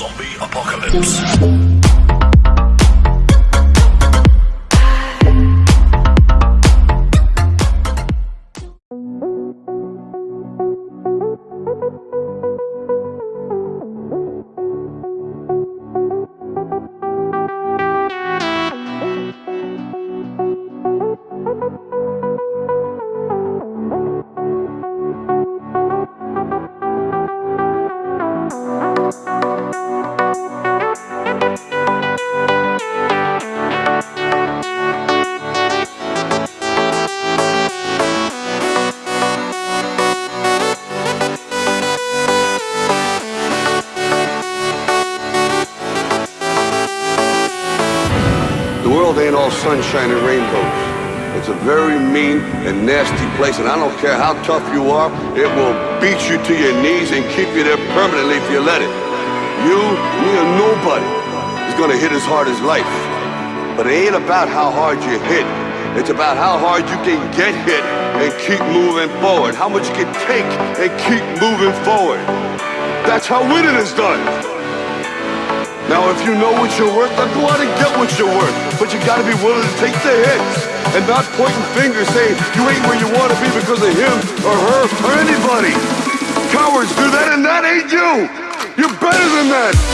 Zombie Apocalypse. World ain't all sunshine and rainbows. It's a very mean and nasty place, and I don't care how tough you are, it will beat you to your knees and keep you there permanently if you let it. You, me, or nobody is gonna hit as hard as life. But it ain't about how hard you hit. It's about how hard you can get hit and keep moving forward. How much you can take and keep moving forward. That's how winning is done. Now, if you know what you're worth, then go out and get what you're worth. But you gotta be willing to take the hits and not pointing fingers saying you ain't where you wanna be because of him or her or anybody. Cowards do that and that ain't you. You're better than that.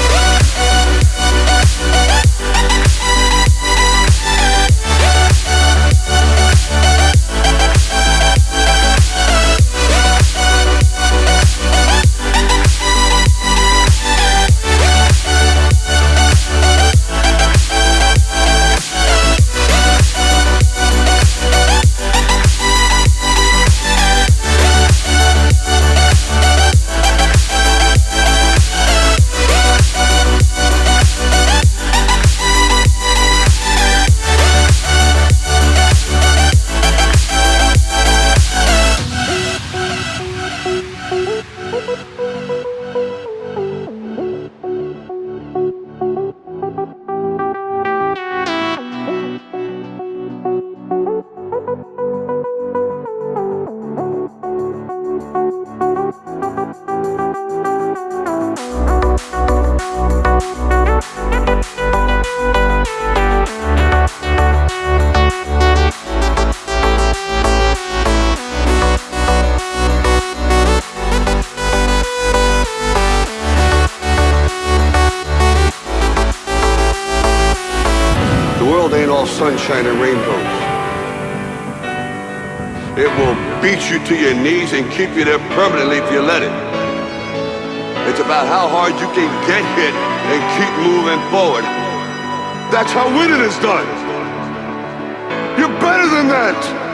The sunshine and rainbows. It will beat you to your knees and keep you there permanently if you let it. It's about how hard you can get hit and keep moving forward. That's how winning is done. You're better than that.